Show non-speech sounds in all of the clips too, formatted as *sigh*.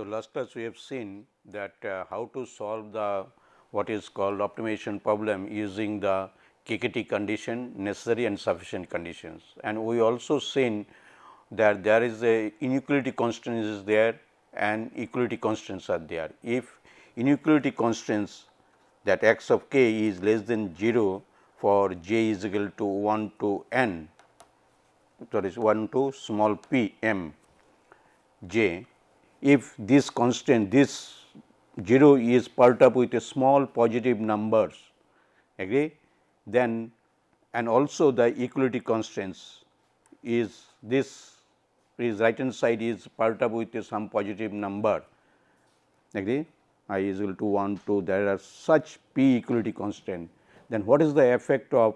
So, last class we have seen that uh, how to solve the what is called optimization problem using the KKT condition necessary and sufficient conditions and we also seen that there is a inequality constraints is there and equality constraints are there. If inequality constraints that x of k is less than 0 for j is equal to 1 to n that is 1 to small p m j. If this constant this 0 is part up with a small positive numbers agree? Then and also the equality constraints is this is right hand side is part up with some positive number agree? I is equal to 1 2 there are such p equality constant then what is the effect of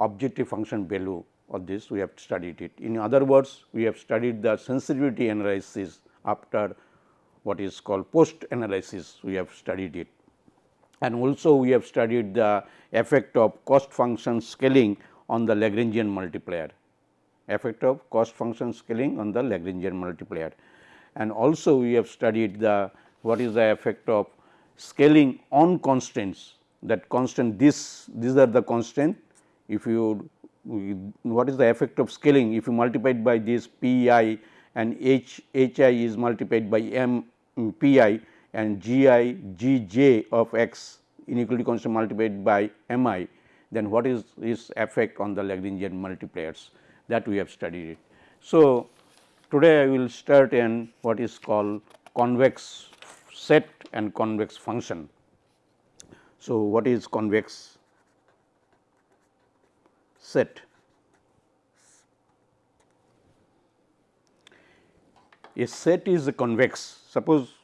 objective function value of this? We have studied it. In other words, we have studied the sensitivity analysis after what is called post analysis we have studied it. And also we have studied the effect of cost function scaling on the Lagrangian multiplier, effect of cost function scaling on the Lagrangian multiplier. And also we have studied the what is the effect of scaling on constants that constant this these are the constant if you what is the effect of scaling if you multiply by this p i and h h i is multiplied by m p i and g i g j of x inequality constant multiplied by m i then what is its effect on the Lagrangian multipliers that we have studied it. So, today I will start in what is called convex set and convex function. So, what is convex set. A set is convex. Suppose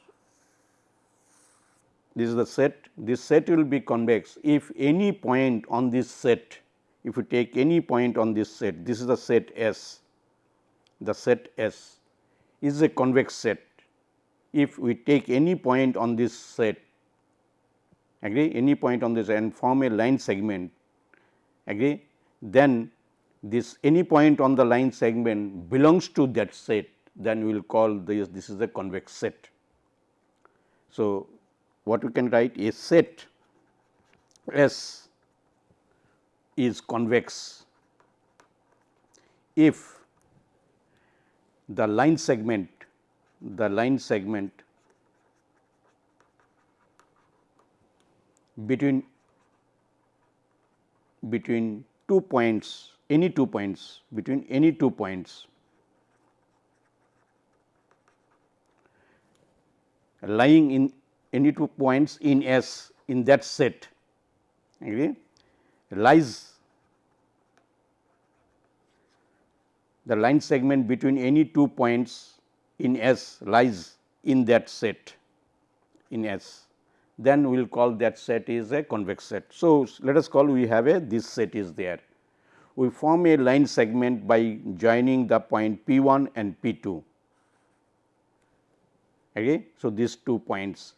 this is the set, this set will be convex if any point on this set, if you take any point on this set, this is the set S, the set S is a convex set. If we take any point on this set, agree any point on this and form a line segment, agree then this any point on the line segment belongs to that set then we will call this this is a convex set. So, what we can write a set S is convex if the line segment the line segment between between two points any two points between any two points lying in any two points in S in that set okay, lies the line segment between any two points in S lies in that set in S then we will call that set is a convex set. So, let us call we have a this set is there. We form a line segment by joining the point P 1 and P 2. Okay. So, these two points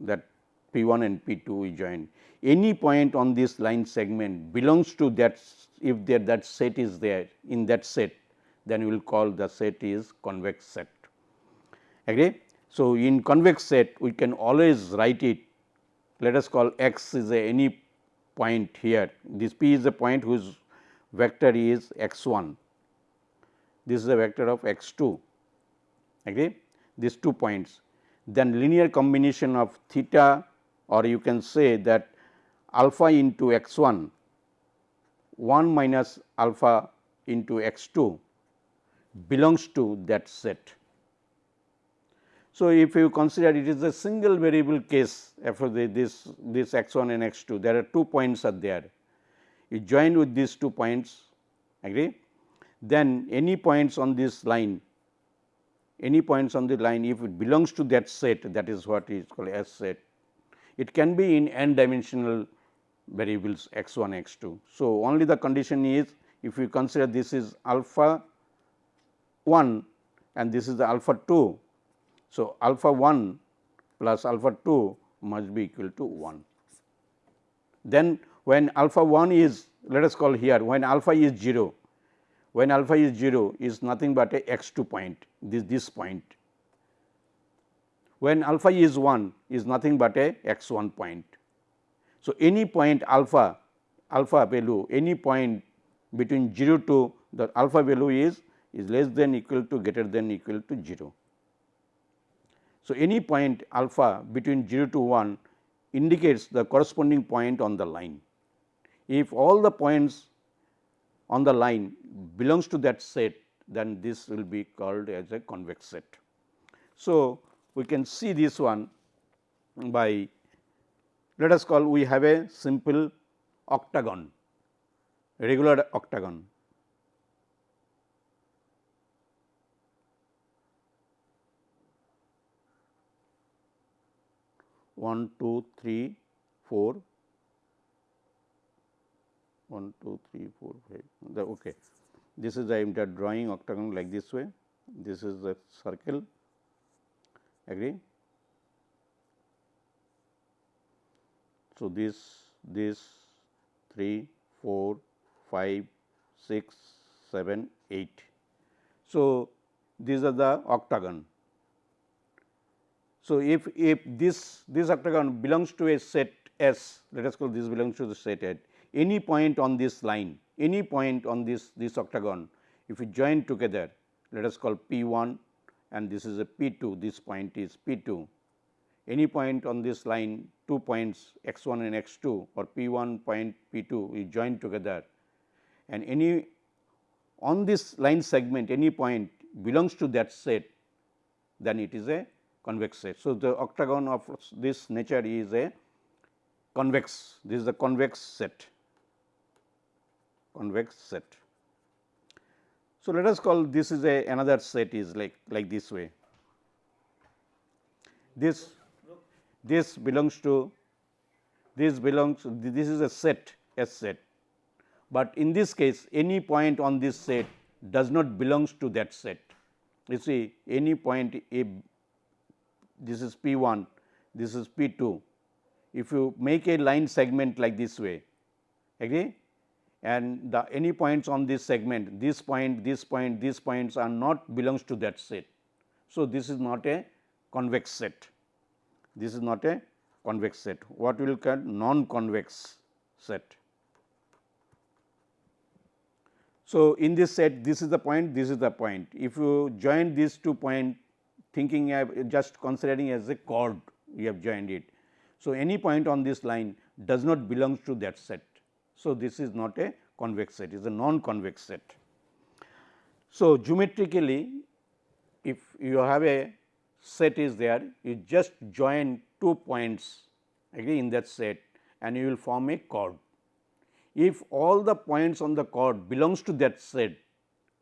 that P 1 and P 2 we join. Any point on this line segment belongs to that if there that set is there in that set then we will call the set is convex set. Agree? So, in convex set we can always write it let us call x is a any point here. This p is a point whose vector is x 1, this is a vector of x 2 agree these two points. Then linear combination of theta or you can say that alpha into x 1 1 minus alpha into x 2 belongs to that set. So, if you consider it is a single variable case for the, this this x 1 and x 2 there are two points are there you join with these two points agree then any points on this line any points on the line if it belongs to that set that is what is called S set. It can be in n dimensional variables x 1 x 2. So, only the condition is if you consider this is alpha 1 and this is the alpha 2 so, alpha 1 plus alpha 2 must be equal to 1. Then when alpha 1 is let us call here when alpha is 0, when alpha is 0 is nothing but a x 2 point this this point when alpha is 1 is nothing but a x 1 point. So, any point alpha alpha value any point between 0 to the alpha value is is less than equal to greater than equal to 0. So, any point alpha between 0 to 1 indicates the corresponding point on the line. If all the points on the line belongs to that set then this will be called as a convex set. So, we can see this one by let us call we have a simple octagon regular octagon 1, 2, 3, 4, 1, 2, 3, 4, 5. The, okay. This is I am drawing octagon like this way. This is the circle. Agree? So, this, this 3, 4, 5, 6, 7, 8. So, these are the octagon so, if, if this, this octagon belongs to a set S, let us call this belongs to the set at any point on this line, any point on this, this octagon, if we join together, let us call P 1 and this is a P 2, this point is P 2. Any point on this line, two points x 1 and x 2 or P 1 point P 2 we join together and any on this line segment any point belongs to that set, then it is a convex set. So, the octagon of this nature is a convex, this is the convex set, convex set. So, let us call this is a another set is like like this way. This this belongs to this belongs this is a set S set, but in this case any point on this set does not belongs to that set. You see any point a this is P 1, this is P 2. If you make a line segment like this way, agree? And the any points on this segment, this point, this point, these points are not belongs to that set. So, this is not a convex set, this is not a convex set, what we will call non-convex set. So, in this set this is the point, this is the point. If you join these two point thinking of just considering as a chord you have joined it. So, any point on this line does not belong to that set. So, this is not a convex set, it is a non-convex set. So, geometrically if you have a set is there, you just join two points in that set and you will form a chord. If all the points on the chord belongs to that set,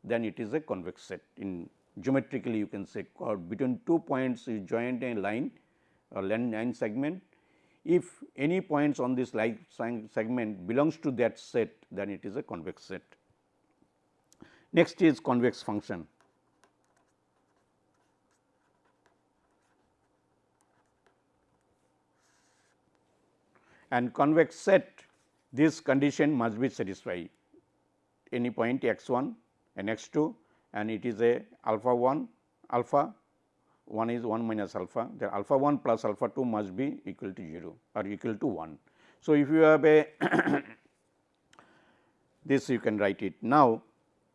then it is a convex set in geometrically you can say or between two points you joined a line or line segment. If any points on this line segment belongs to that set then it is a convex set. Next is convex function. And convex set this condition must be satisfied any point x 1 and x 2 and it is a alpha 1 alpha 1 is 1 minus alpha the alpha 1 plus alpha 2 must be equal to 0 or equal to 1. So, if you have a *coughs* this you can write it now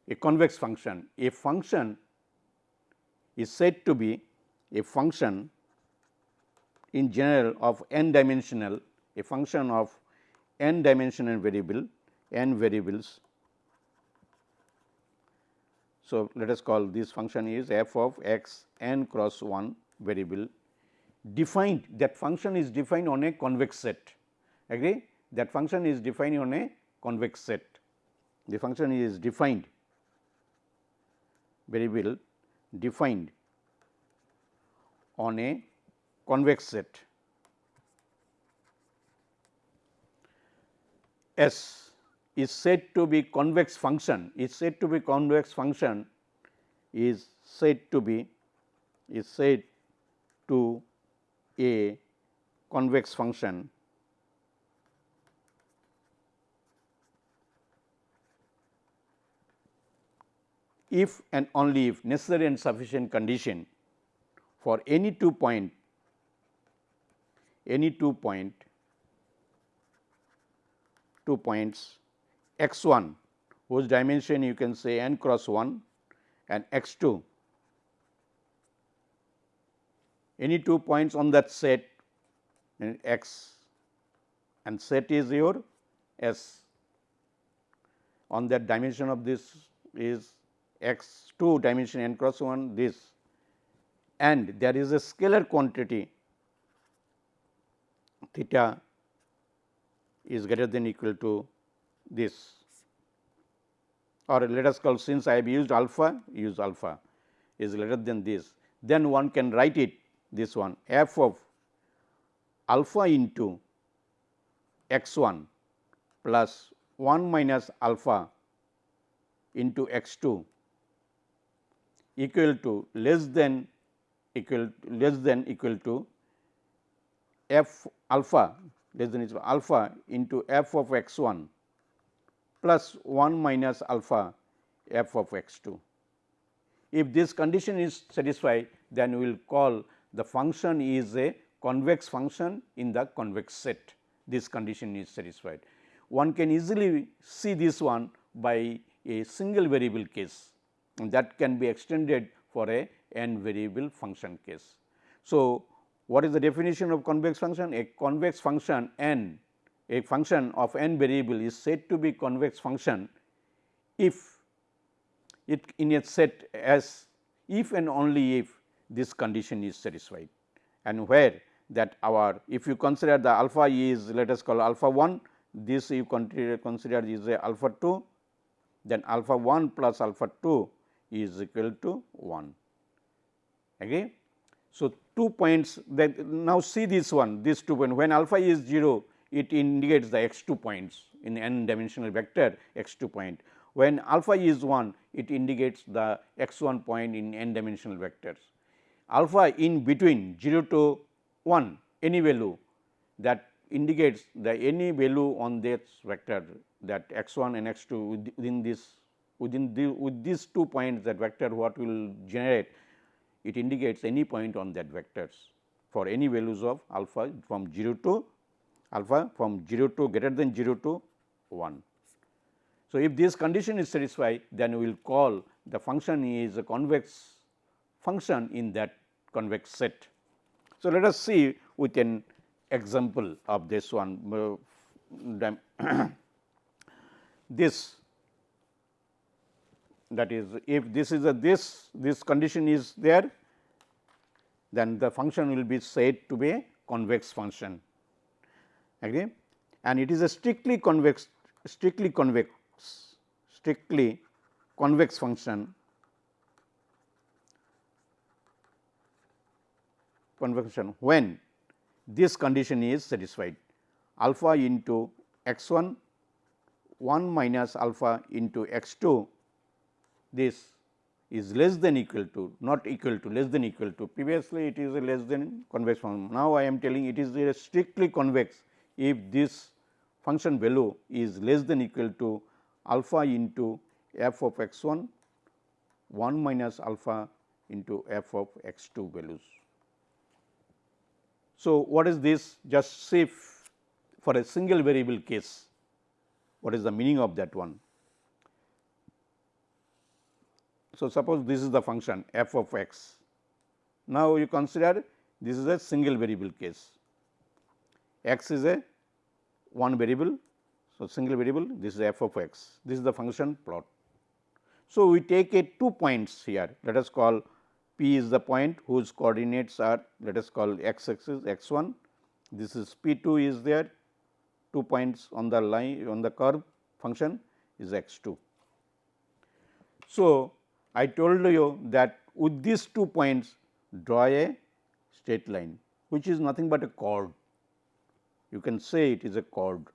a convex function a function is said to be a function in general of n dimensional a function of n dimensional variable n variables so, let us call this function is f of x n cross 1 variable. Defined that function is defined on a convex set. Agree? That function is defined on a convex set. The function is defined. Variable defined on a convex set. S is said to be convex function is said to be convex function is said to be is said to a convex function. If and only if necessary and sufficient condition for any two point any two point two points x 1 whose dimension you can say n cross 1 and x 2 any two points on that set in x and set is your S. On that dimension of this is x 2 dimension n cross 1 this. And there is a scalar quantity theta is greater than equal to this. Or let us call since I have used alpha use alpha is greater than this. Then one can write it this one f of alpha into x 1 plus 1 minus alpha into x 2 equal to less than equal less than equal to f alpha less than equal alpha into f of x 1 plus 1 minus alpha f of x 2. If this condition is satisfied, then we will call the function is a convex function in the convex set. This condition is satisfied. One can easily see this one by a single variable case and that can be extended for a n variable function case. So, what is the definition of convex function? A convex function n a function of n variable is said to be convex function if it in a set as if and only if this condition is satisfied and where that our if you consider the alpha is let us call alpha 1 this you consider, consider is a alpha 2 then alpha 1 plus alpha 2 is equal to 1 agree. So, two points that now see this one this two point when alpha is 0 it indicates the x 2 points in n dimensional vector x 2 point. When alpha is 1 it indicates the x 1 point in n dimensional vectors. Alpha in between 0 to 1 any value that indicates the any value on this vector that x 1 and x 2 within this within the with these two points that vector what will generate it indicates any point on that vectors for any values of alpha from 0 to alpha from 0 to greater than 0 to 1. So, if this condition is satisfied then we will call the function is a convex function in that convex set. So, let us see with an example of this one *coughs* this that is if this is a this this condition is there then the function will be said to be a convex function and it is a strictly convex strictly convex strictly convex function. Convection when this condition is satisfied alpha into x 1 1 minus alpha into x 2 this is less than equal to not equal to less than equal to. Previously it is a less than convex function. Now, I am telling it is a strictly convex if this function value is less than equal to alpha into f of x 1 1 minus alpha into f of x 2 values. So, what is this just say for a single variable case what is the meaning of that one. So, suppose this is the function f of x. Now, you consider this is a single variable case x is a one variable. So, single variable this is f of x this is the function plot. So, we take a two points here let us call P is the point whose coordinates are let us call x axis x 1, this is P 2 is there 2 points on the line on the curve function is x 2. So, I told you that with these two points draw a straight line which is nothing but a chord you can say it is a chord.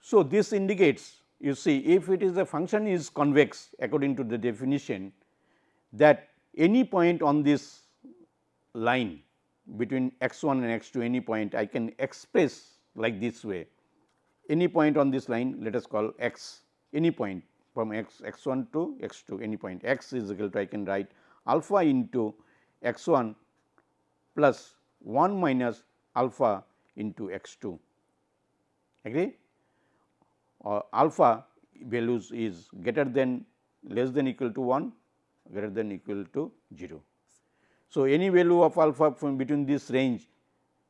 So, this indicates you see if it is a function is convex according to the definition that any point on this line between x 1 and x 2 any point I can express like this way any point on this line let us call x any point from x x 1 to x 2 any point x is equal to I can write alpha into x 1 plus 1 minus alpha into x 2 agree or alpha values is greater than less than equal to 1 greater than equal to 0. So, any value of alpha from between this range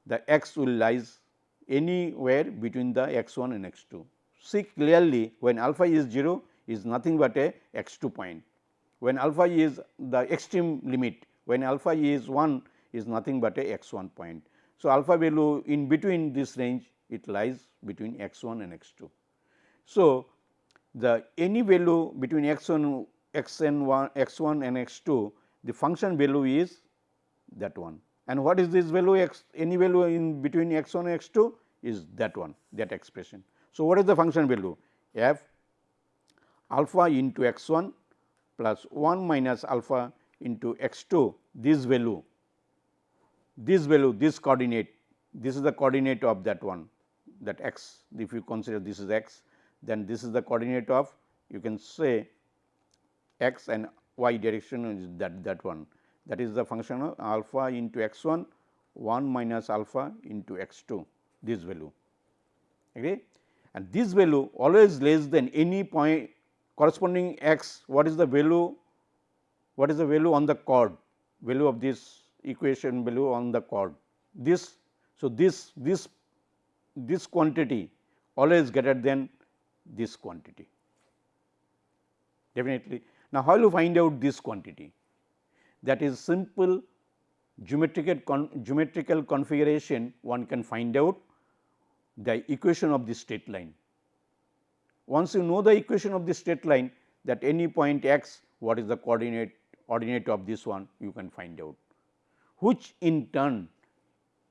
the x will lies anywhere between the x 1 and x 2. See clearly when alpha is 0 is nothing but a x 2 point. When alpha is the extreme limit, when alpha is 1 is nothing but a x 1 point. So, alpha value in between this range it lies between x 1 and x 2. So, the any value between x 1 x n 1 x 1 and x 2 the function value is that one and what is this value x any value in between x 1 and x 2 is that one that expression. So, what is the function value f alpha into x 1 plus 1 minus alpha into x 2 this value this value this coordinate this is the coordinate of that one that x. If you consider this is x then this is the coordinate of you can say x and y direction is that that one. That is the function of alpha into x 1 1 minus alpha into x 2 this value. Okay? And this value always less than any point corresponding x. What is the value? What is the value on the chord? Value of this equation value on the chord this so this this this quantity always greater than this quantity definitely. Now, how you find out this quantity that is simple geometrical con geometrical configuration one can find out the equation of the straight line. Once you know the equation of the straight line that any point x what is the coordinate ordinate of this one you can find out which in turn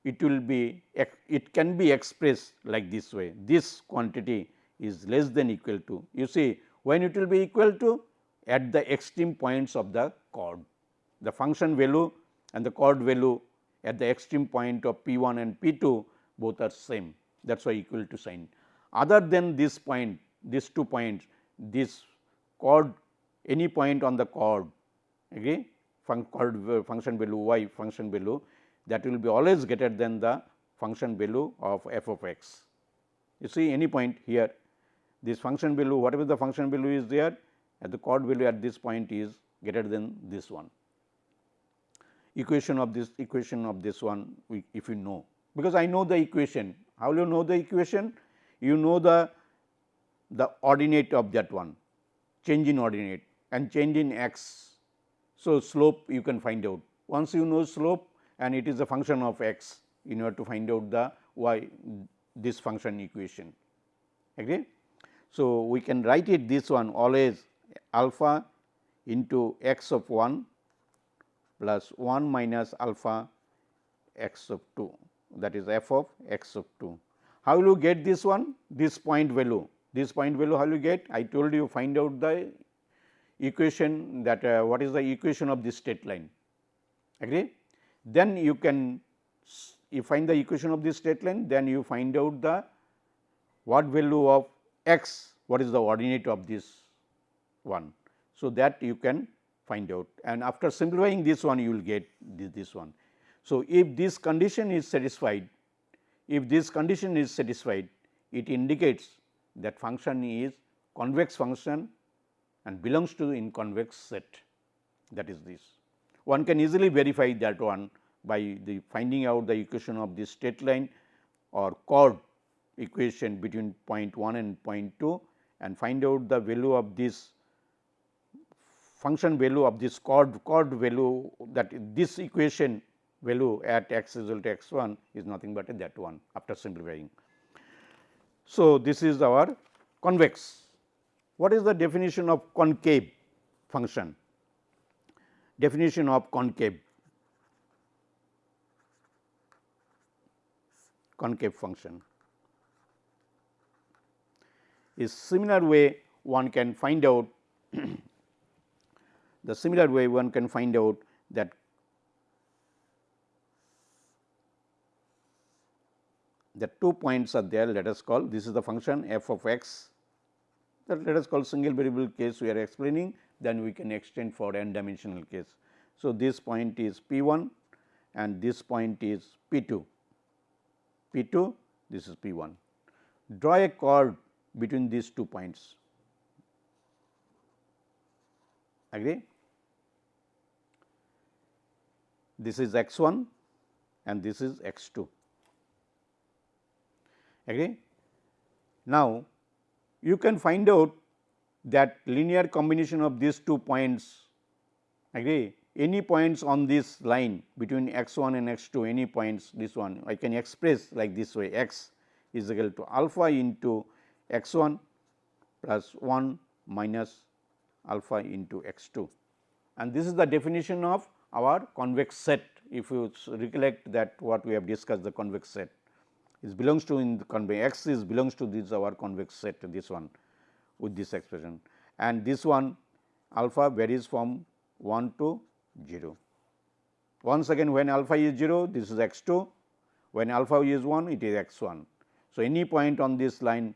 it will be it can be expressed like this way. This quantity is less than equal to you see when it will be equal to at the extreme points of the chord. The function value and the chord value at the extreme point of p 1 and p 2 both are same. That is why equal to sign. Other than this point these two points this chord any point on the chord okay fun chord uh, function value y function value that will be always greater than the function value of f of x. You see any point here this function value whatever the function value is there at the chord value at this point is greater than this one. Equation of this equation of this one we, if you know because I know the equation how you know the equation you know the the ordinate of that one change in ordinate and change in x. So, slope you can find out once you know slope and it is a function of x in order to find out the y this function equation agree. So, we can write it this one always alpha into x of 1 plus 1 minus alpha x of 2 that is f of x of 2. How will you get this one? This point value, this point value how will you get? I told you find out the equation that uh, what is the equation of this straight line, agree? Then you can you find the equation of this straight line, then you find out the what value of x, what is the ordinate of this one. So, that you can find out and after simplifying this one you will get this, this one. So, if this condition is satisfied, if this condition is satisfied, it indicates that function is convex function and belongs to the convex set that is this. One can easily verify that one by the finding out the equation of this straight line or chord equation between point 1 and point 2 and find out the value of this function value of this chord chord value that this equation value at x equal to x 1 is nothing but that one after simplifying. So, this is our convex. What is the definition of concave function? Definition of concave concave function is similar way one can find out *clears throat* the similar way one can find out that the two points are there let us call this is the function f of x that let us call single variable case we are explaining then we can extend for n dimensional case. So, this point is p 1 and this point is P 2, P 2 this is P 1. Draw a chord between these two points. Agree? This is x 1 and this is x 2. Agree? Now, you can find out that linear combination of these two points agree? Any points on this line between x 1 and x 2 any points this one I can express like this way x is equal to alpha into x 1 plus 1 minus alpha into x 2 and this is the definition of our convex set. If you recollect that what we have discussed the convex set is belongs to in the convex x is belongs to this our convex set this one with this expression and this one alpha varies from 1 to 0. Once again when alpha is 0 this is x 2 when alpha is 1 it is x 1. So, any point on this line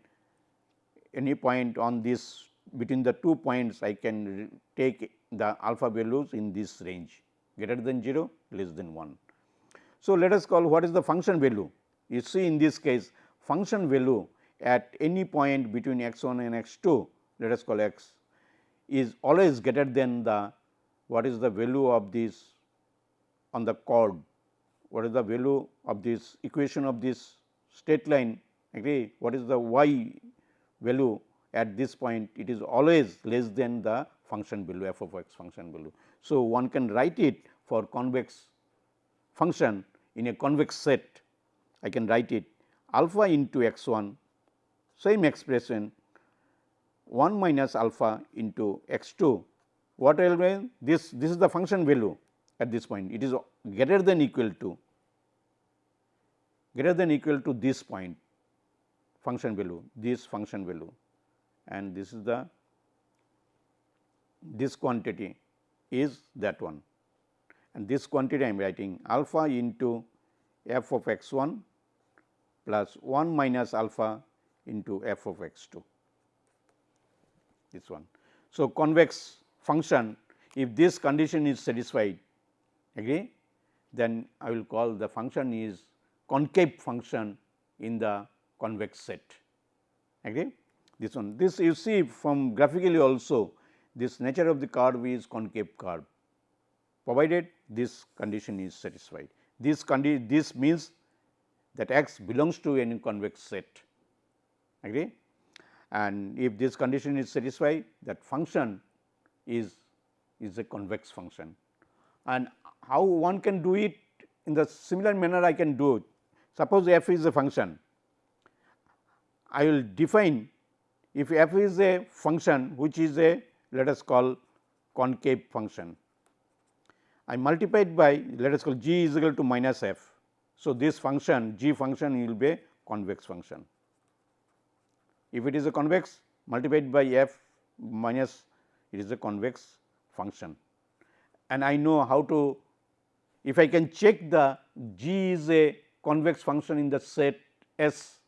any point on this between the two points I can take the alpha values in this range greater than 0 less than 1. So, let us call what is the function value you see in this case function value at any point between x 1 and x 2 let us call x is always greater than the what is the value of this on the chord what is the value of this equation of this straight line? Agree? What is the y value at this point? It is always less than the function value f of x function value. So, one can write it for convex function in a convex set I can write it alpha into x 1 same expression 1 minus alpha into x 2 what will mean this this is the function value at this point. It is greater than equal to greater than equal to this point function value this function value. And this is the this quantity is that one. And this quantity I am writing alpha into f of x 1 plus 1 minus alpha into f of x 2 this one. So, convex function if this condition is satisfied agree? Then I will call the function is concave function in the convex set agree? This one. This you see from graphically also this nature of the curve is concave curve provided this condition is satisfied. This this means that x belongs to any convex set agree and if this condition is satisfied that function is is a convex function and how one can do it in the similar manner I can do it. Suppose f is a function I will define if f is a function which is a let us call concave function. I multiplied by let us call g is equal to minus f. So, this function g function will be a convex function. If it is a convex multiplied by f minus it is a convex function and I know how to if I can check the g is a convex function in the set S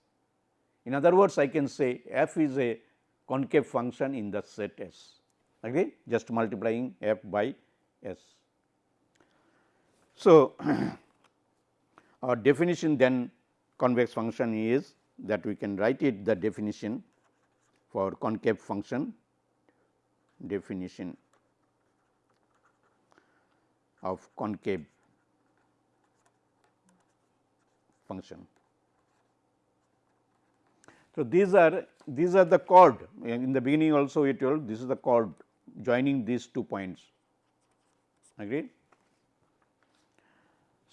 in other words, I can say f is a concave function in the set S, agree just multiplying f by S. So, *clears throat* our definition then convex function is that we can write it the definition for concave function definition of concave function. So, these are these are the chord in the beginning also we told this is the chord joining these two points agreed.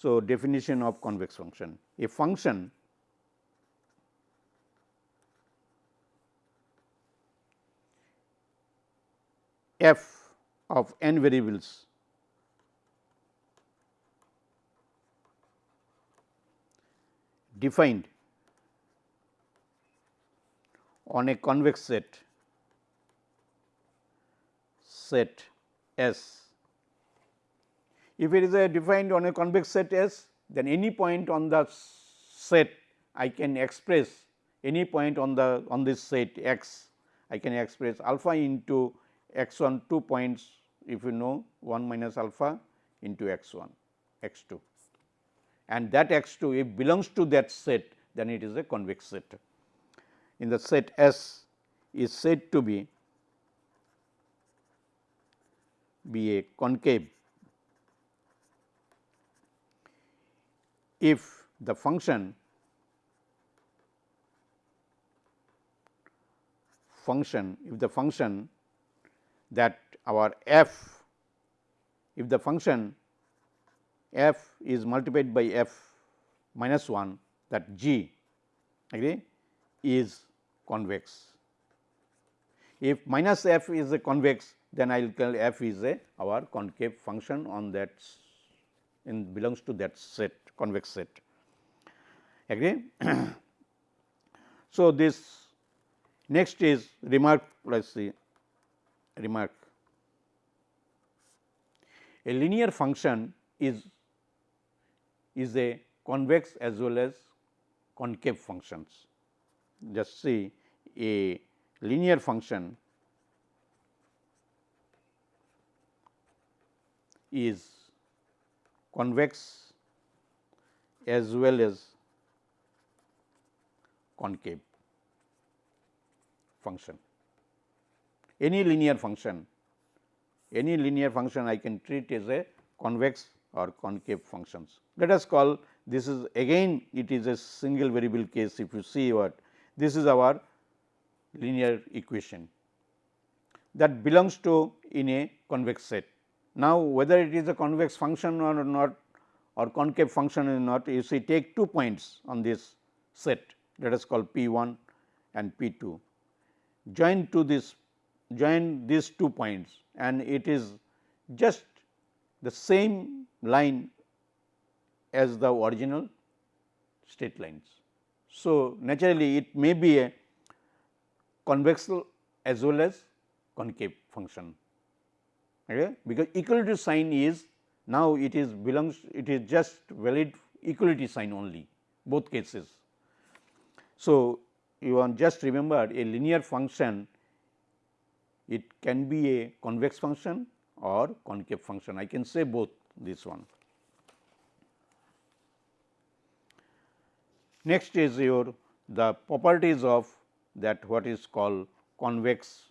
So, definition of convex function a function f of n variables defined on a convex set set S. If it is a defined on a convex set S, then any point on the set I can express any point on the on this set x. I can express alpha into x 1 2 points if you know 1 minus alpha into x 1 x 2 and that x 2 if belongs to that set then it is a convex set. In the set S is said to be be a concave if the function function if the function that our f if the function f is multiplied by f minus 1 that g agree is convex. If minus f is a convex then I will call f is a our concave function on that in belongs to that set convex set agree. *clears throat* so, this next is remark let us see remark a linear function is is a convex as well as concave functions. Just see a linear function is convex as well as concave function. Any linear function, any linear function I can treat as a convex or concave functions. Let us call this is again it is a single variable case if you see what this is our linear equation that belongs to in a convex set. Now, whether it is a convex function or not or concave function or not you see take two points on this set let us call P 1 and P 2 join to this join these two points and it is just the same line as the original straight lines. So, naturally it may be a convex as well as concave function okay? because equal to sign is now it is belongs it is just valid equality sign only both cases. So, you want just remember a linear function it can be a convex function or concave function I can say both this one. Next is your the properties of that what is called convex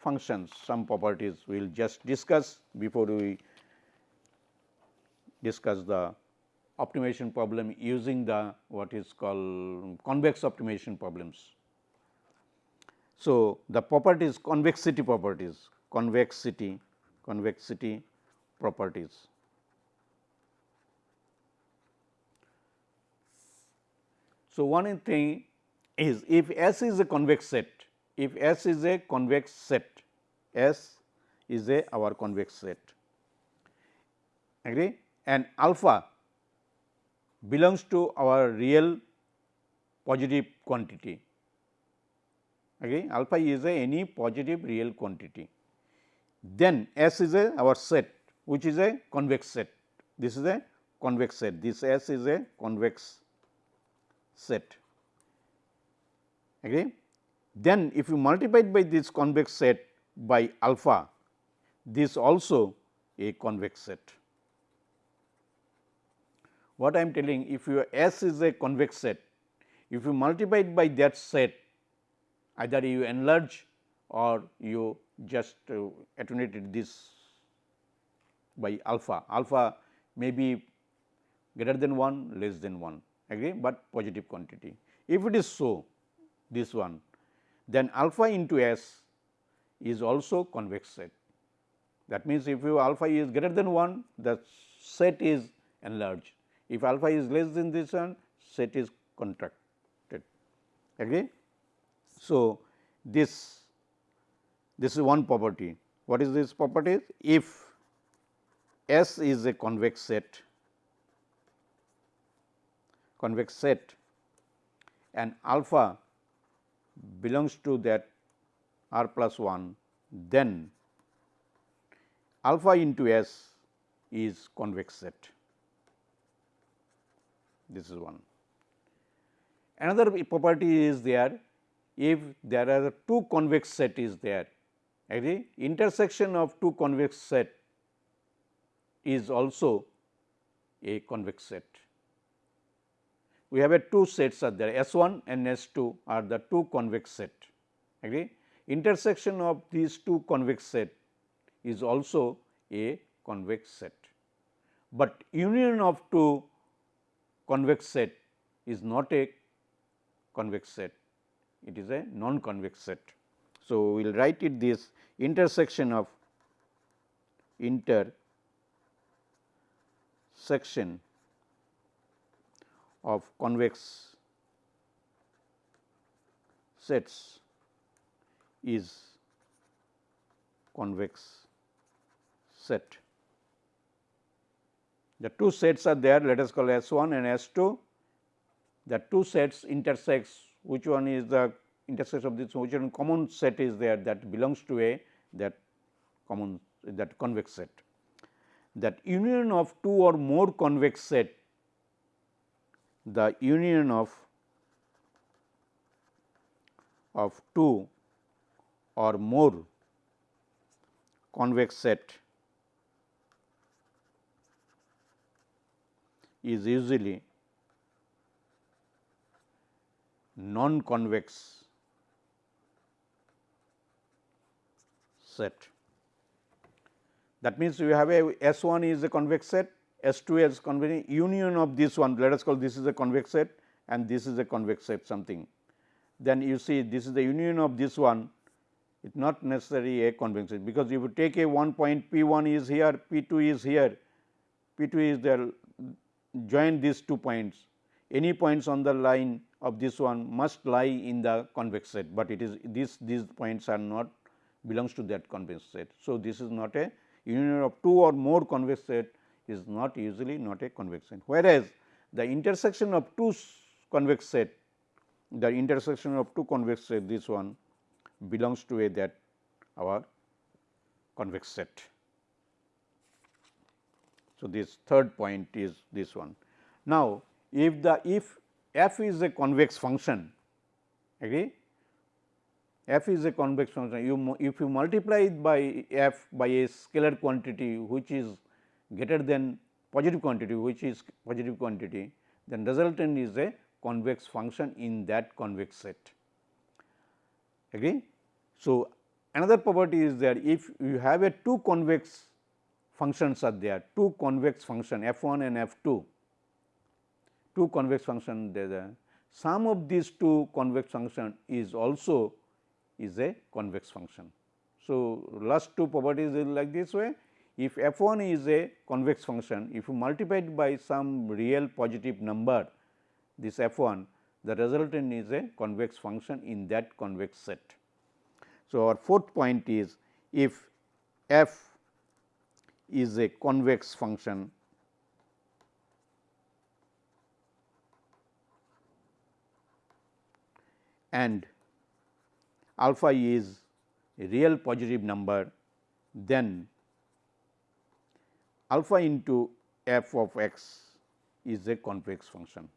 functions some properties we will just discuss before we discuss the optimization problem using the what is called convex optimization problems. So, the properties convexity properties convexity convexity properties. So, one thing is if S is a convex set, if S is a convex set, S is a our convex set, agree and alpha belongs to our real positive quantity, agree alpha is a any positive real quantity. Then S is a our set which is a convex set, this is a convex set, this S is a convex set. Agree? Then if you multiply by this convex set by alpha, this also a convex set. What I am telling if your S is a convex set, if you multiply it by that set either you enlarge or you just uh, attenuated this by alpha, alpha may be greater than 1 less than 1 agree, but positive quantity. If it is so this one then alpha into S is also convex set. That means, if you alpha is greater than 1 the set is enlarged. If alpha is less than this one set is contracted agree. So, this this is one property. What is this property? If S is a convex set convex set and alpha belongs to that r plus 1, then alpha into S is convex set. This is one. Another property is there. If there are two convex set is there agree? Intersection of two convex set is also a convex set. We have a two sets are there. S 1 and S 2 are the two convex set agree. Intersection of these two convex set is also a convex set, but union of two convex set is not a convex set, it is a non-convex set. So, we will write it this intersection of intersection of convex sets is convex set. The two sets are there let us call S 1 and S 2. The two sets intersects which one is the intersection of this which one common set is there that belongs to a that common that convex set. That union of two or more convex set the union of of two or more convex set is usually non-convex set. That means, we have a S 1 is a convex set S 2 is convex union of this one let us call this is a convex set and this is a convex set something. Then you see this is the union of this one it is not necessarily a convex set because if you take a one point P 1 is here P 2 is here P 2 is there join these two points any points on the line of this one must lie in the convex set, but it is this these points are not belongs to that convex set. So, this is not a union of two or more convex set is not usually not a convex set. Whereas, the intersection of two convex set, the intersection of two convex set this one belongs to a that our convex set. So, this third point is this one. Now, if the if f is a convex function agree f is a convex function you if you multiply it by f by a scalar quantity which is greater than positive quantity which is positive quantity then resultant is a convex function in that convex set. Agree? So, another property is that if you have a two convex functions are there, two convex function f 1 and f 2, two convex function there the sum of these two convex function is also is a convex function. So, last two properties is like this way if f 1 is a convex function, if you multiply it by some real positive number, this f 1, the resultant is a convex function in that convex set. So, our fourth point is if f is a convex function and alpha is a real positive number, then alpha into f of x is a convex function.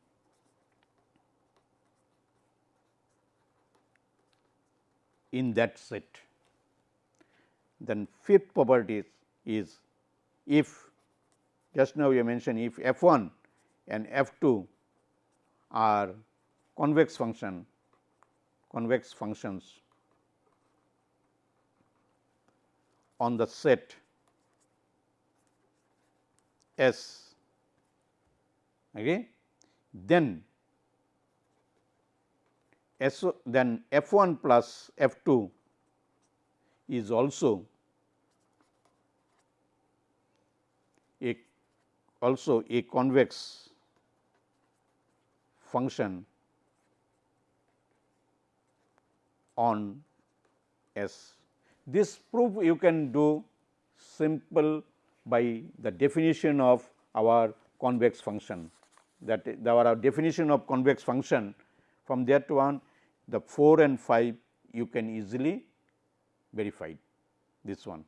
in that set. Then fifth property is if just now we mentioned if f 1 and f 2 are convex function convex functions on the set S okay, then S then F 1 plus F 2 is also a also a convex function on S. This proof you can do simple by the definition of our convex function that our definition of convex function from that one the 4 and 5 you can easily verify this one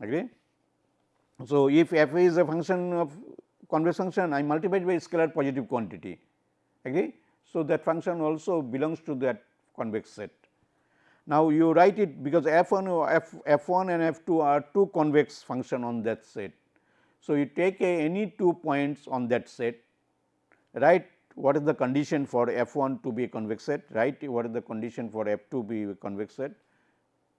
agree. So, if f is a function of convex function I multiply by scalar positive quantity agree. So, that function also belongs to that convex set now, you write it because f 1 f f 1 and f 2 are two convex function on that set. So, you take a, any two points on that set write what is the condition for f 1 to be a convex set, write what is the condition for f 2 be a convex set,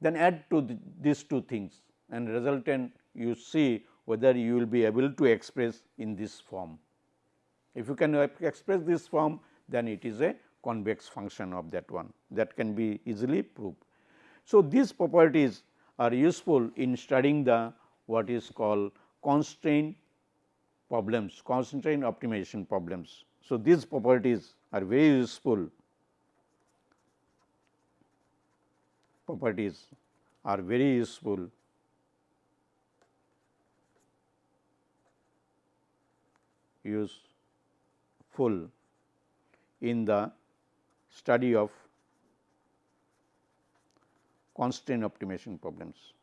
then add to the, these two things and resultant you see whether you will be able to express in this form. If you can express this form, then it is a convex function of that one that can be easily proved. So, these properties are useful in studying the what is called constraint problems, constraint optimization problems. So, these properties are very useful properties are very useful useful in the study of constraint optimization problems.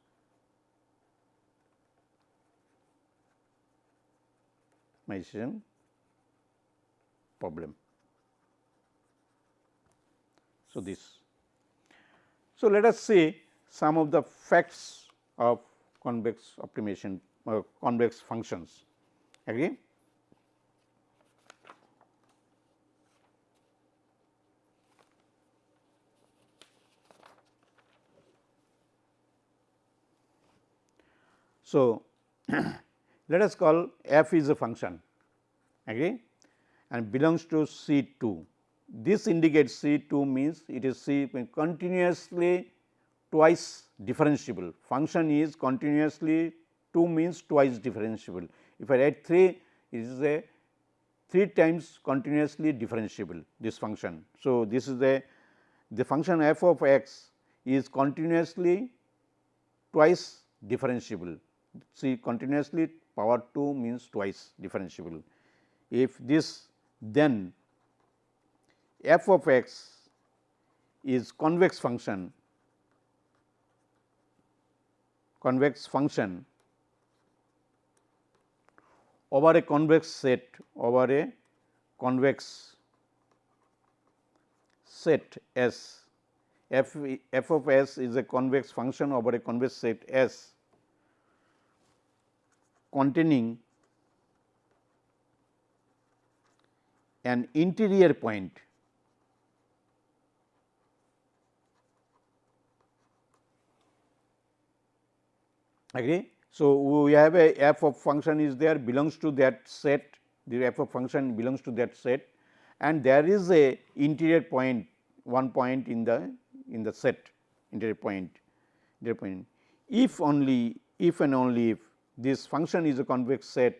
Optimization problem. So, this. So, let us see some of the facts of convex optimization uh, convex functions agree. So, *clears throat* let us call f is a function agree and belongs to C 2. This indicates C 2 means it is C continuously twice differentiable function is continuously 2 means twice differentiable. If I write 3 it is a 3 times continuously differentiable this function. So, this is the the function f of x is continuously twice differentiable see continuously power 2 means twice differentiable. If this then f of x is convex function convex function over a convex set over a convex set S f f of s is a convex function over a convex set S containing an interior point. Agree. So, we have a f of function is there belongs to that set. The f of function belongs to that set. And there is a interior point one point in the in the set interior point interior point. If only if and only if this function is a convex set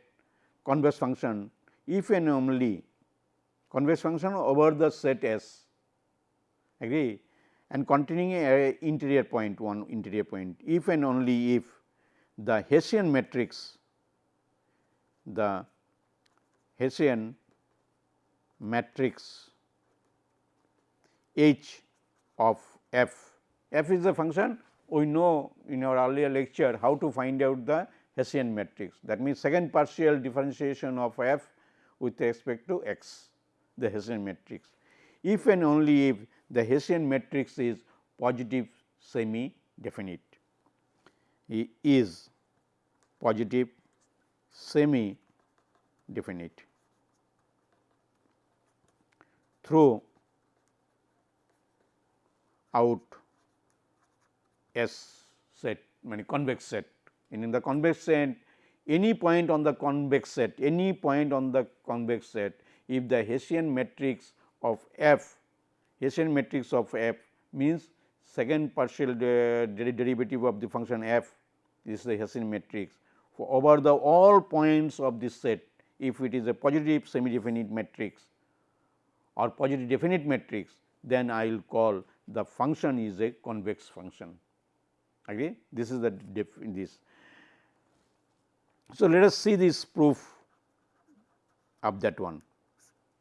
convex function if and only convex function over the set S agree? And containing a interior point one interior point if and only if the Hessian matrix the Hessian matrix H of f, f is a function. We know in our earlier lecture how to find out the Hessian matrix that means second partial differentiation of f with respect to x the Hessian matrix. If and only if the Hessian matrix is positive semi definite is positive semi definite through out S set mean convex set and in the convex set any point on the convex set any point on the convex set if the Hessian matrix of f Hessian matrix of f means second partial de derivative of the function f this is the Hessian matrix. For over the all points of this set if it is a positive semi definite matrix or positive definite matrix then I will call the function is a convex function. Agree? This is the this so, let us see this proof of that one.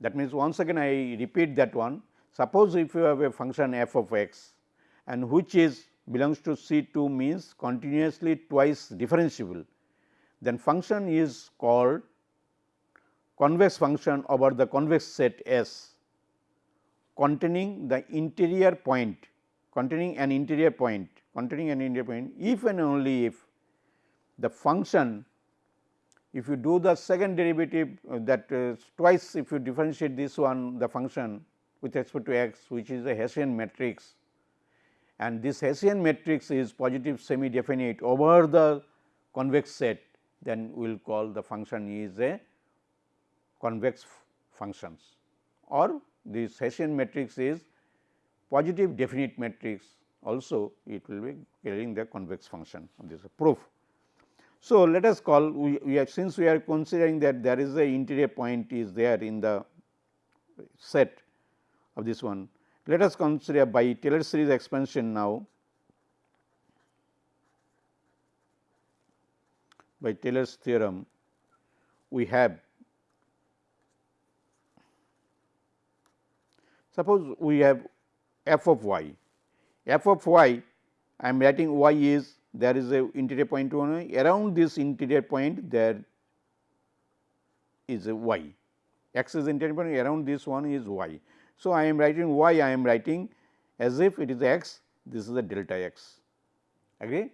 That means, once again I repeat that one. Suppose if you have a function f of x and which is belongs to C 2 means continuously twice differentiable, then function is called convex function over the convex set S containing the interior point containing an interior point containing an interior point if and only if the function if you do the second derivative uh, that twice if you differentiate this one the function with respect to x which is a Hessian matrix and this Hessian matrix is positive semi definite over the convex set then we will call the function is a convex functions or this Hessian matrix is positive definite matrix also it will be carrying the convex function this is a proof. So, let us call we, we since we are considering that there is a interior point is there in the set of this one. Let us consider by Taylor series expansion now by Taylor's theorem we have suppose we have f of y f of y I am writing y is there is a interior point 1 around this interior point there is a y x is interior point around this one is y. So, I am writing y I am writing as if it is x this is a delta x agree.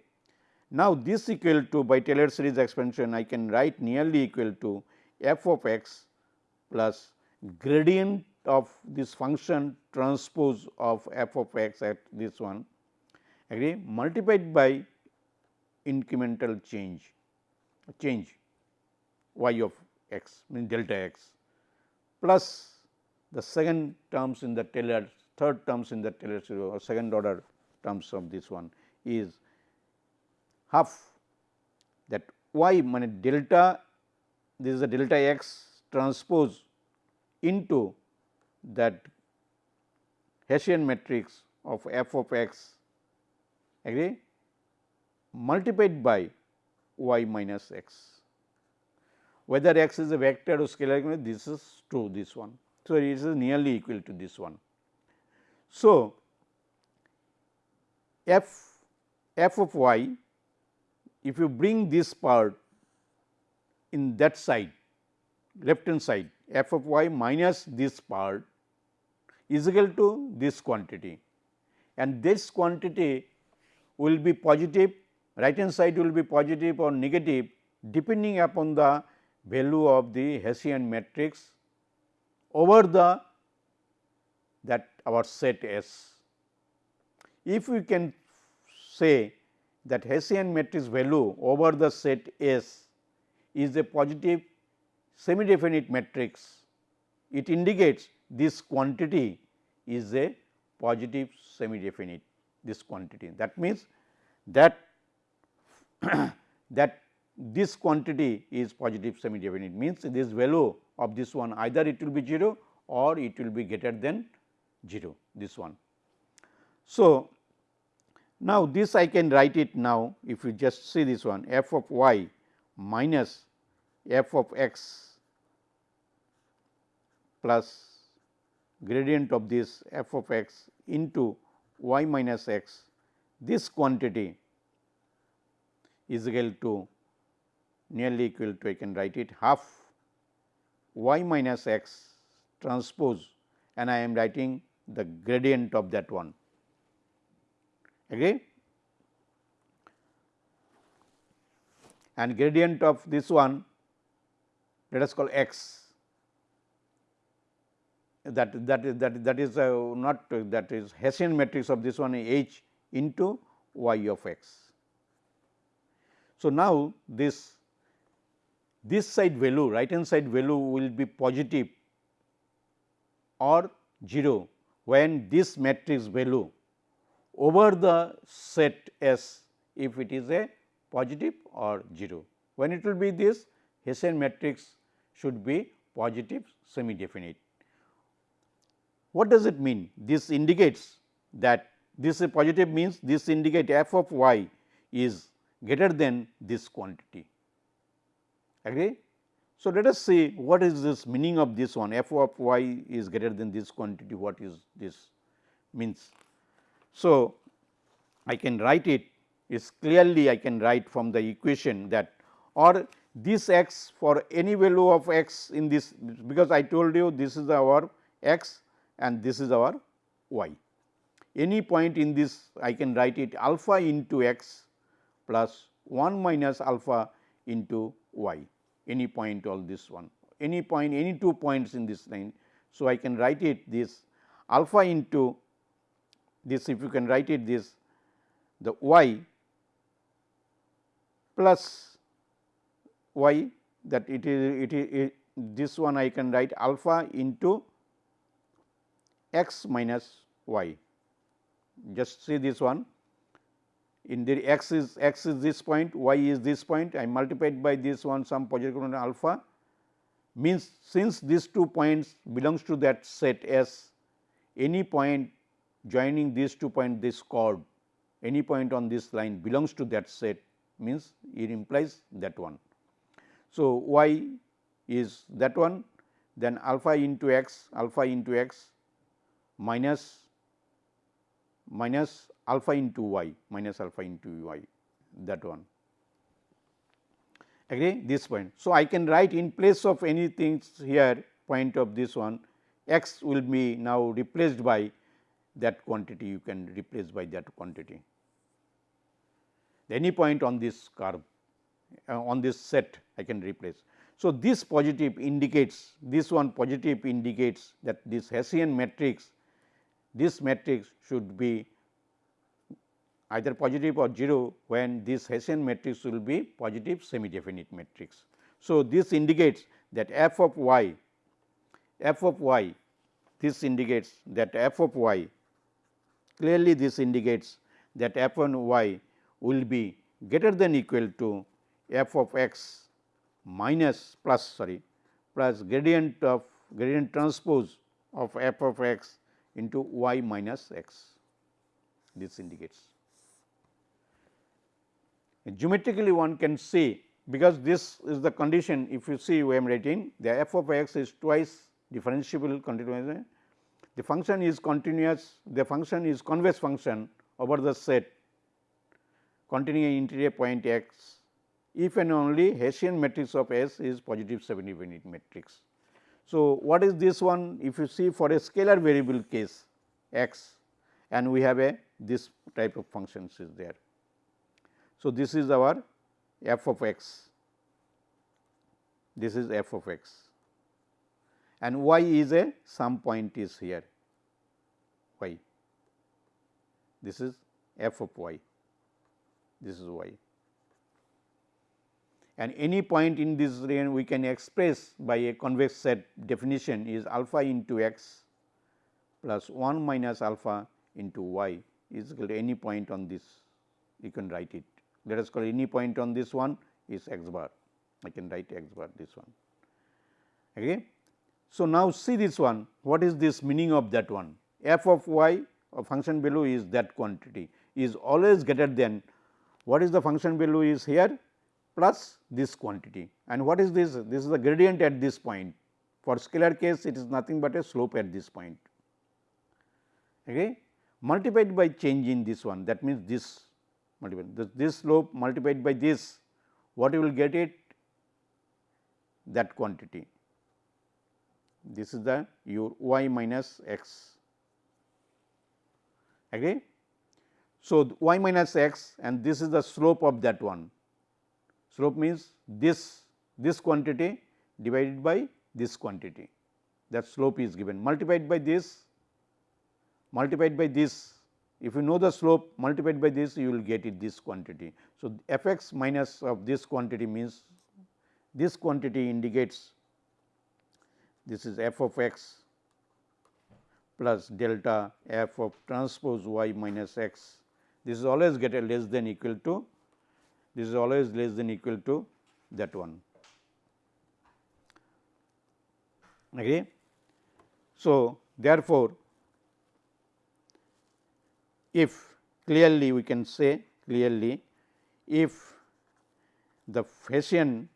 Now, this equal to by Taylor series expansion I can write nearly equal to f of x plus gradient of this function transpose of f of x at this one agree multiplied by incremental change change y of x means delta x plus the second terms in the Taylor third terms in the Taylor series or second order terms of this one is half that y mean delta this is a delta x transpose into that Hessian matrix of f of x agree multiplied by y minus x. Whether x is a vector or scalar this is true this one. So, it is nearly equal to this one. So, f f of y if you bring this part in that side left hand side f of y minus this part is equal to this quantity and this quantity will be positive right hand side will be positive or negative depending upon the value of the Hessian matrix over the that our set S. If we can say that Hessian matrix value over the set S is a positive semi definite matrix, it indicates this quantity is a positive semi definite this quantity. That means, that *clears throat* that this quantity is positive semi definite means this value of this one either it will be 0 or it will be greater than 0 this one. So, now this I can write it now if you just see this one f of y minus f of x plus gradient of this f of x into y minus x this quantity is equal to nearly equal to I can write it half y minus x transpose and I am writing the gradient of that one. Agree and gradient of this one let us call x. That that is that that is uh, not that is Hessian matrix of this one H into y of x. So, now this this side value right hand side value will be positive or 0 when this matrix value over the set S if it is a positive or 0. When it will be this Hessian matrix should be positive semi definite. What does it mean? This indicates that this positive means this indicate f of y is greater than this quantity. Agree? So, let us see what is this meaning of this one f of y is greater than this quantity what is this means. So, I can write it is clearly I can write from the equation that or this x for any value of x in this because I told you this is our x and this is our y. Any point in this I can write it alpha into x plus 1 minus alpha into y. any point all this one any point any two points in this line. So, I can write it this alpha into this if you can write it this the y plus y that it is it is it, this one I can write alpha into x minus y. Just see this one in the x is x is this point, y is this point, I multiplied by this one some positive component alpha means since these two points belongs to that set S, any point joining these two points this chord, any point on this line belongs to that set means it implies that one. So, y is that one then alpha into x alpha into x minus minus alpha into y minus alpha into y that one agree this point. So, I can write in place of anything here point of this one x will be now replaced by that quantity you can replace by that quantity any point on this curve uh, on this set I can replace. So, this positive indicates this one positive indicates that this Hessian matrix this matrix should be either positive or 0 when this Hessian matrix will be positive semi definite matrix. So, this indicates that f of y f of y this indicates that f of y clearly this indicates that f on y will be greater than equal to f of x minus plus sorry plus gradient of gradient transpose of f of x into y minus x this indicates geometrically one can see because this is the condition if you see we am writing the f of x is twice differentiable continuous the function is continuous the function is convex function over the set containing interior point x if and only Hessian matrix of S is positive semi definite matrix. So, what is this one if you see for a scalar variable case x and we have a this type of functions is there. So, this is our f of x, this is f of x and y is a some point is here y, this is f of y, this is y and any point in this range we can express by a convex set definition is alpha into x plus 1 minus alpha into y is equal to any point on this you can write it let us call any point on this one is x bar. I can write x bar this one. Okay. So, now see this one. What is this meaning of that one? F of y a function value is that quantity. Is always greater than what is the function value is here plus this quantity. And what is this? This is the gradient at this point. For scalar case it is nothing but a slope at this point. Okay? Multiplied by change in this one. That means this multiplied. This, this slope multiplied by this what you will get it? That quantity. This is the your y minus x. Agree. So, y minus x and this is the slope of that one. Slope means this this quantity divided by this quantity. That slope is given. Multiplied by this multiplied by this if you know the slope multiplied by this you will get it this quantity. So, f x minus of this quantity means this quantity indicates this is f of x plus delta f of transpose y minus x. This is always get a less than equal to this is always less than equal to that one. Okay. So, therefore, if clearly we can say clearly if the Hessian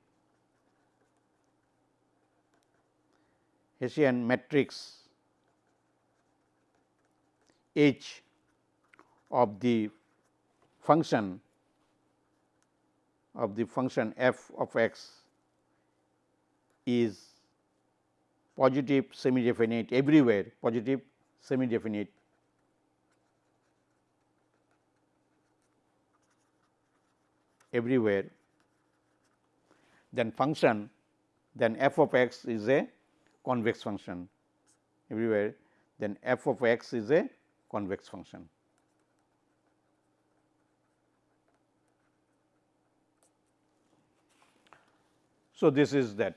Hessian matrix H of the function of the function f of x is positive semi definite everywhere positive semi definite everywhere. Then function then f of x is a convex function everywhere. Then f of x is a convex function. So, this is that.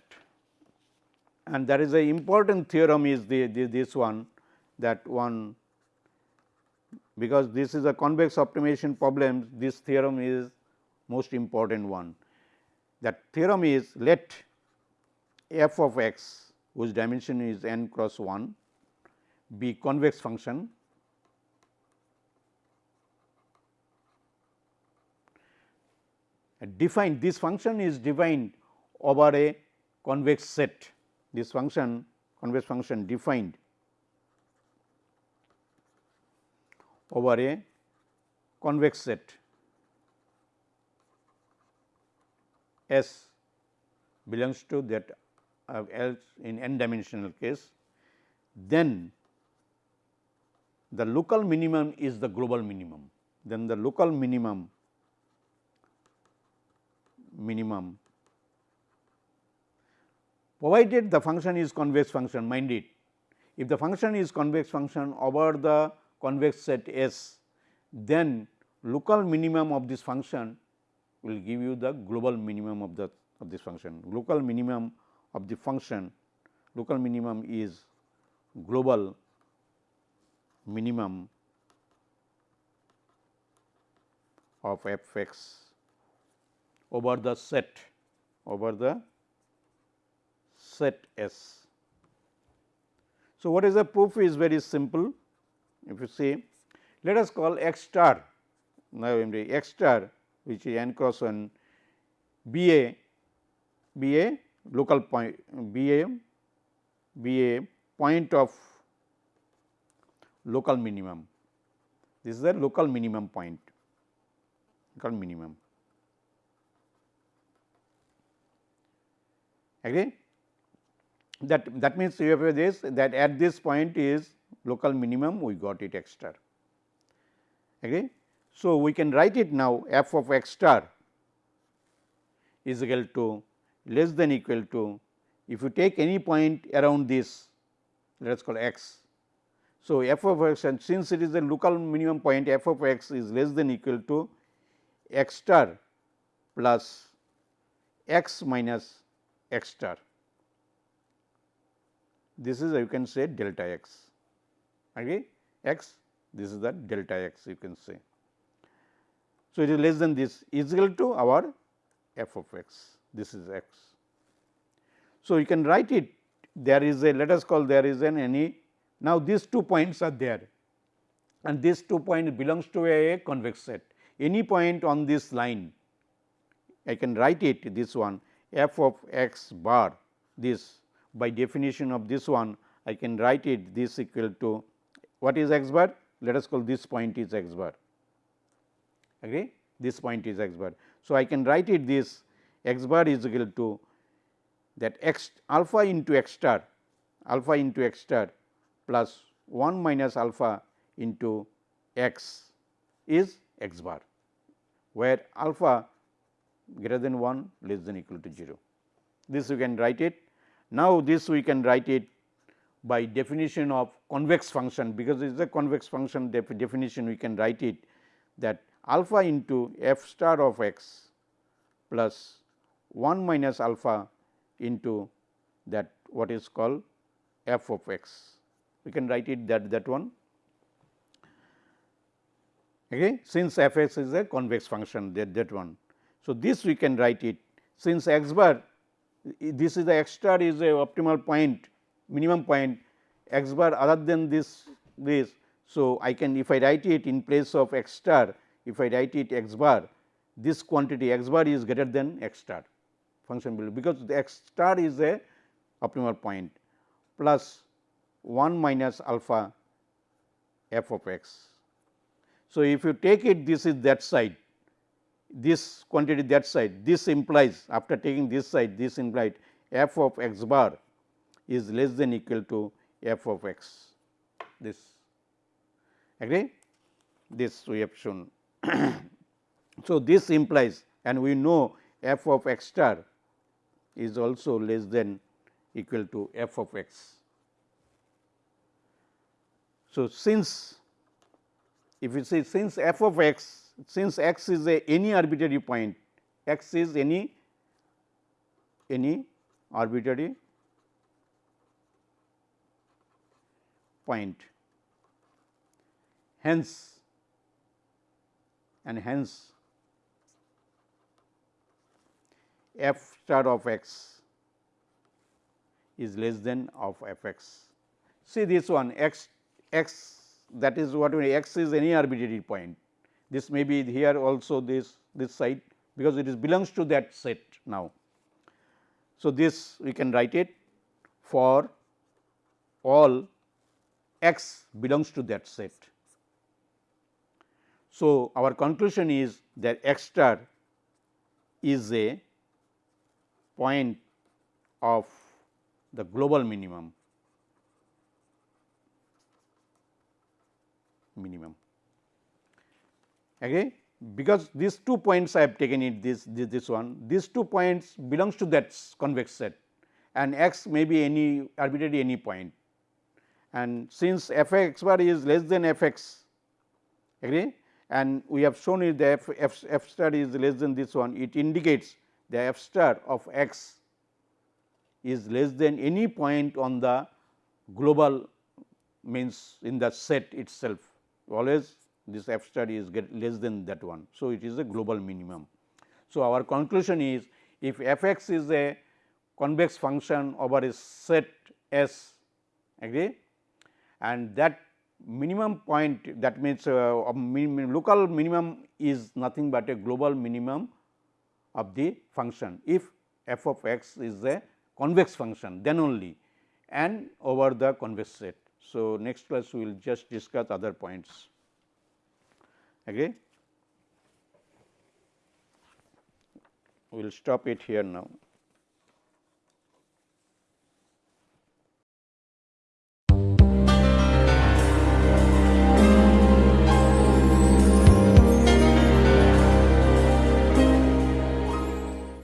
And that is a important theorem is the, the this one that one because this is a convex optimization problem this theorem is most important one. That theorem is let f of x whose dimension is n cross 1 be convex function defined this function is defined over a convex set this function convex function defined over a convex set S belongs to that uh, else in n dimensional case, then the local minimum is the global minimum. Then the local minimum minimum provided the function is convex function mind it if the function is convex function over the convex set S then local minimum of this function will give you the global minimum of the of this function. Local minimum of the function, local minimum is global minimum of f x over the set over the set S. So, what is the proof is very simple. If you see, let us call x star now x star which is n cross 1 be a be a local point be a point of local minimum. This is the local minimum point local minimum. Agree? That that means you have this that at this point is local minimum we got it extra. Agree? So, we can write it now f of x star is equal to less than equal to if you take any point around this let us call x. So, f of x and since it is a local minimum point f of x is less than equal to x star plus x minus x star. This is you can say delta x okay x this is the delta x you can say. So, it is less than this is equal to our f of x, this is x. So, you can write it there is a let us call there is an any now these two points are there and these two points belongs to a, a convex set. Any point on this line I can write it this one f of x bar this by definition of this one I can write it this equal to what is x bar? Let us call this point is x bar agree this point is x bar. So, I can write it this x bar is equal to that x alpha into x star alpha into x star plus 1 minus alpha into x is x bar, where alpha greater than 1 less than equal to 0. This we can write it. Now, this we can write it by definition of convex function, because it is a convex function def definition we can write it that alpha into f star of x plus 1 minus alpha into that what is called f of x. We can write it that that one okay, since f x is a convex function that that one. So, this we can write it since x bar this is the x star is a optimal point minimum point x bar other than this this. So, I can if I write it in place of x star if I write it x bar this quantity x bar is greater than x star function because the x star is a optimal point plus 1 minus alpha f of x. So, if you take it this is that side this quantity that side this implies after taking this side this implied f of x bar is less than equal to f of x. This agree? This we have shown *clears throat* so, this implies and we know f of x star is also less than equal to f of x. So, since if you say since f of x, since x is a any arbitrary point, x is any any arbitrary point. Hence, and hence f star of x is less than of f x. See this one x x that is what we x is any arbitrary point. This may be here also this this side because it is belongs to that set now. So, this we can write it for all x belongs to that set. So, our conclusion is that x star is a point of the global minimum minimum. Agree because these two points I have taken it this, this this one these two points belongs to that convex set and x may be any arbitrary any point. And since f x bar is less than f x agree and we have shown it the f, f, f star is less than this one it indicates the f star of x is less than any point on the global means in the set itself always this f star is less than that one. So, it is a global minimum. So, our conclusion is if f x is a convex function over a set S agree and that minimum point that means uh, minimum, local minimum is nothing but a global minimum of the function. If f of x is a convex function then only and over the convex set. So, next class we will just discuss other points. Okay, We will stop it here now.